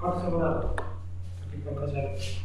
Corta essa banana. Aqui pra fazer.